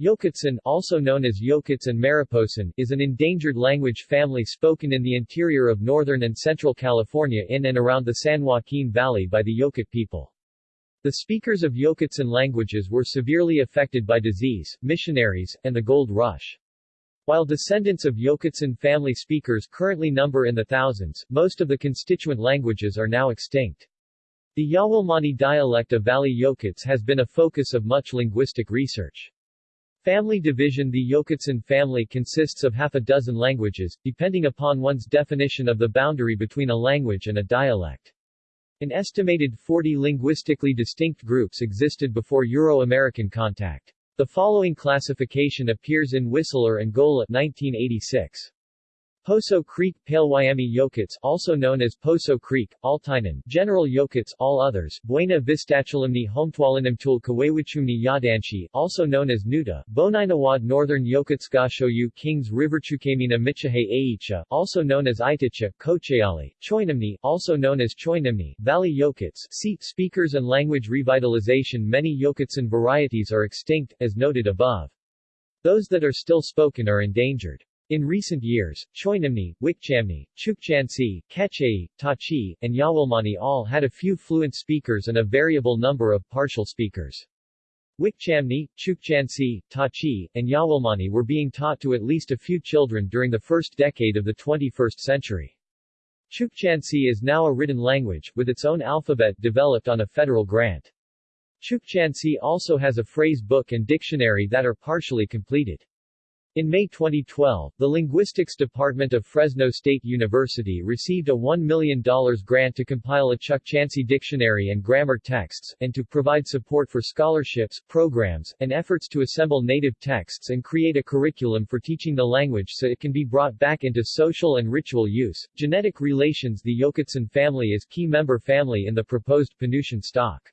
Yokutsan, also known as Yokuts and Mariposan, is an endangered language family spoken in the interior of northern and central California in and around the San Joaquin Valley by the Yokut people. The speakers of Yokutsan languages were severely affected by disease, missionaries, and the gold rush. While descendants of Yokutsan family speakers currently number in the thousands, most of the constituent languages are now extinct. The Yawilmani dialect of Valley Yokuts has been a focus of much linguistic research. Family division The Yokutsan family consists of half a dozen languages, depending upon one's definition of the boundary between a language and a dialect. An estimated 40 linguistically distinct groups existed before Euro-American contact. The following classification appears in Whistler and Golla 1986. Poso Creek, Palewyami Yokuts also known as Poso Creek, Altainan, General Yokuts all others, Buena Vistachalimni Homtwalinimtul Kawawichumni Yadanshi, also known as Nuta, Boninawad Northern Yokutskashoyu Kings Riverchukamina Michahe Aicha, also known as Itacha, Kochayali, Choinamni, also known as Choinamni, Valley Yokuts, See, speakers and language revitalization Many Yokutsan varieties are extinct, as noted above. Those that are still spoken are endangered. In recent years, Choinamni, Wikchamni, Chukchansi, Kechei, Tachi, and Yawilmani all had a few fluent speakers and a variable number of partial speakers. Wikchamni, Chukchansi, Tachi, and Yawilmani were being taught to at least a few children during the first decade of the 21st century. Chukchansi is now a written language, with its own alphabet developed on a federal grant. Chukchansi also has a phrase book and dictionary that are partially completed. In May 2012, the Linguistics Department of Fresno State University received a $1 million grant to compile a Chukchansi dictionary and grammar texts, and to provide support for scholarships, programs, and efforts to assemble native texts and create a curriculum for teaching the language so it can be brought back into social and ritual use. Genetic relations The Yokutsan family is key member family in the proposed Penutian stock.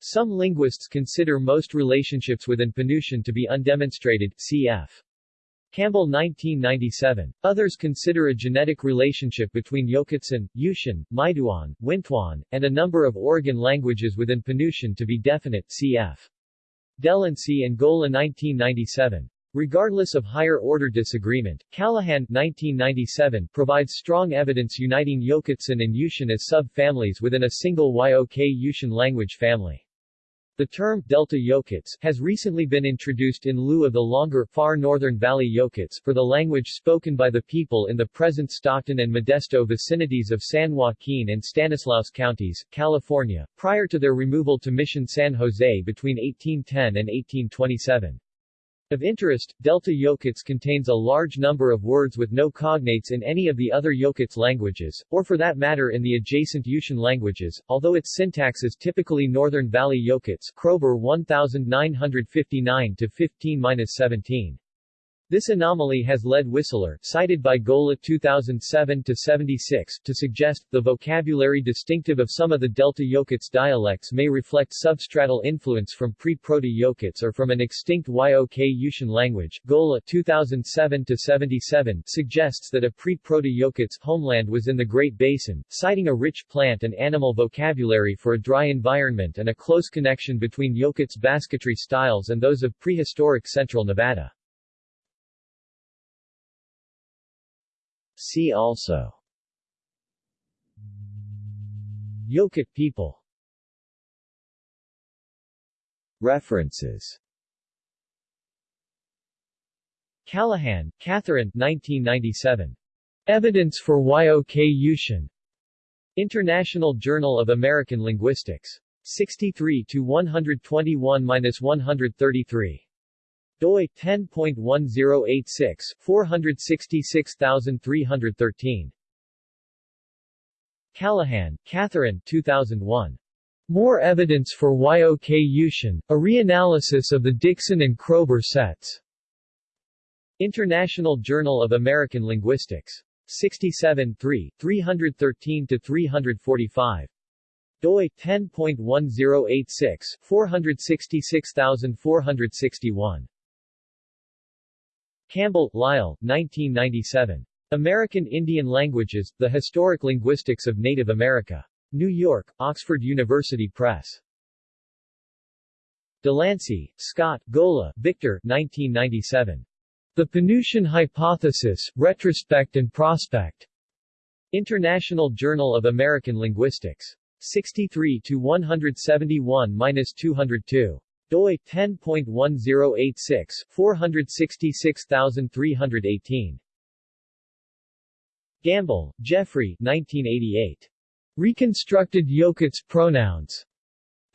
Some linguists consider most relationships within Penutian to be undemonstrated, cf. Campbell 1997. Others consider a genetic relationship between Yokutsan, Yushan, Maiduan, Wintuan, and a number of Oregon languages within Penutian to be definite, cf. Delancey and Golla 1997. Regardless of higher-order disagreement, Callaghan 1997 provides strong evidence uniting Yokutsan and Yushan as sub-families within a single Yok-Yushan language family. The term Delta Yokuts has recently been introduced in lieu of the longer far northern Valley Yokuts for the language spoken by the people in the present Stockton and Modesto vicinities of San Joaquin and Stanislaus counties, California, prior to their removal to Mission San Jose between 1810 and 1827. Of interest, Delta Yokuts contains a large number of words with no cognates in any of the other Yokuts languages, or for that matter in the adjacent Yushan languages, although its syntax is typically Northern Valley Yokuts Kroeber 1959-15-17. This anomaly has led Whistler, cited by Golla 2007-76, to suggest, the vocabulary distinctive of some of the Delta Yokuts dialects may reflect substratal influence from pre-Proto-Yokuts or from an extinct Yok-Yushan language. Golla 2007-77 suggests that a pre-Proto-Yokuts homeland was in the Great Basin, citing a rich plant and animal vocabulary for a dry environment and a close connection between Yokuts basketry styles and those of prehistoric central Nevada. See also Yokut people References Callaghan, Catherine 1997. Evidence for Yok-Yushan. International Journal of American Linguistics. 63 to 121-133 doi 10.1086 466313 Callaghan, Catherine 2001. More Evidence for Yok-Yushan, a Reanalysis of the Dixon and Kroeber Sets. International Journal of American Linguistics. 67 3, 313-345. doi 10.1086 466461. Campbell, Lyle, 1997. American Indian Languages, The Historic Linguistics of Native America. New York, Oxford University Press. Delancey, Scott, Golla, Victor 1997. The Penutian Hypothesis, Retrospect and Prospect. International Journal of American Linguistics. 63 to 171-202 doi 10.1086 466318 Gamble, Jeffrey 1988 Reconstructed Yokuts pronouns.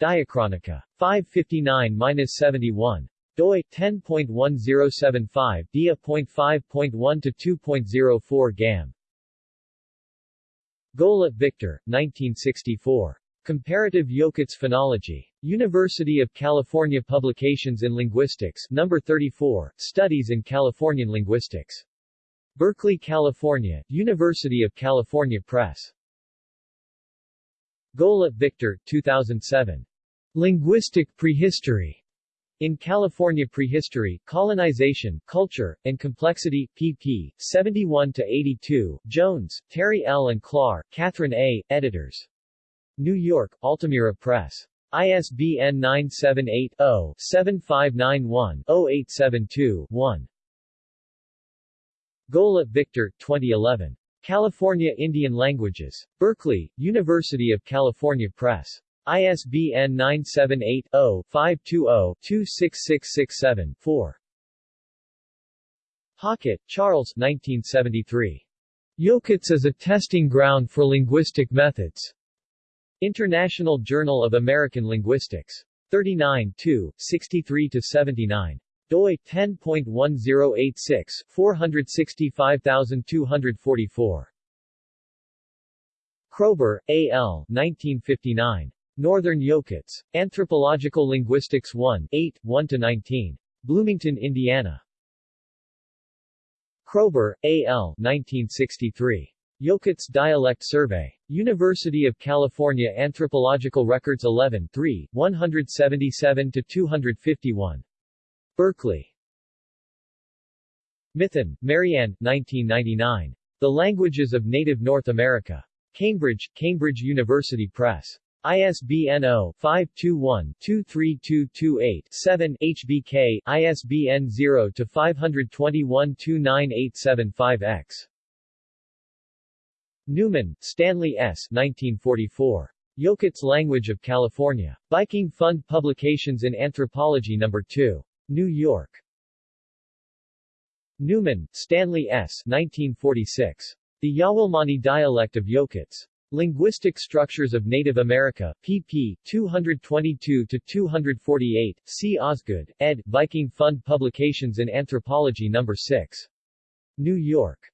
Diachronica 559-71 doi 10.1075 dia.5.1 to 2.04 gam. Golla, Victor 1964 Comparative Yokuts Phonology. University of California Publications in Linguistics No. 34, Studies in Californian Linguistics. Berkeley, California, University of California Press. Golla, Victor, 2007. Linguistic Prehistory. In California Prehistory, Colonization, Culture, and Complexity, pp. 71-82, Jones, Terry L. and Klar, Catherine A., editors. New York, Altamira Press. ISBN 978-0-7591-0872-1. Golla, Victor, 2011. California Indian Languages. Berkeley, University of California Press. ISBN 978-0-520-26667-4. Hockett, Charles 1973. Yokuts as a Testing Ground for Linguistic Methods. International Journal of American Linguistics. 39 2, 63-79. doi 10.1086, 465244. Kroeber, A. L. 1959. Northern Yokuts. Anthropological Linguistics 1, 8, 1-19. Bloomington, Indiana. Kroeber, A. L. 1963. Yokuts Dialect Survey. University of California Anthropological Records 11 3, 177-251. Berkeley. Mithun, Marianne, 1999. The Languages of Native North America. Cambridge, Cambridge University Press. ISBN 0-521-23228-7 HBK, ISBN 0-521-29875-X. Newman, Stanley S. 1944. Yokuts Language of California. Viking Fund Publications in Anthropology No. 2. New York. Newman, Stanley S. 1946. The Yawilmani Dialect of Yokuts. Linguistic Structures of Native America, pp. 222-248, C. Osgood, ed., Viking Fund Publications in Anthropology No. 6. New York.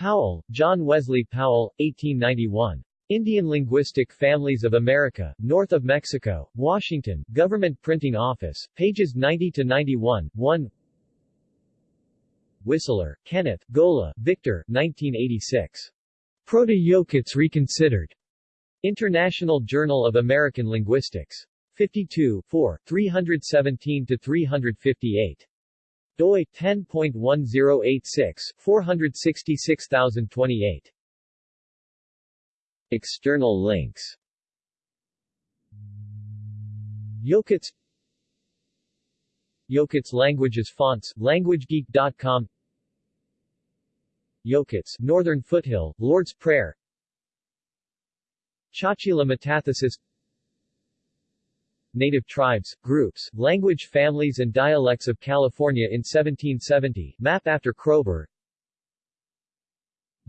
Powell, John Wesley Powell, 1891. Indian Linguistic Families of America, North of Mexico, Washington, Government Printing Office, pages 90-91, 1 Whistler, Kenneth, Golla, Victor, 1986. Proto-Yokuts Reconsidered. International Journal of American Linguistics. 52, 4, 317-358 doi 10.1086 466028 External links. Yokuts Yokuts Languages Fonts, LanguageGeek.com Yokuts, Northern Foothill, Lord's Prayer. Chachila metathesis Native tribes, groups, language families and dialects of California in 1770, map after Kroeber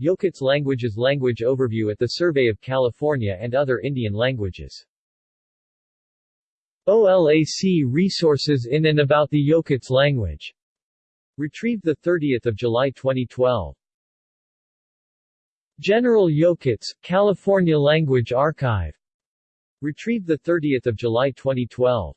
Yokuts Languages Language Overview at the Survey of California and other Indian languages OLAC Resources in and about the Yokuts language. Retrieved 30 July 2012. General Yokuts, California Language Archive. Retrieved 30 July 2012.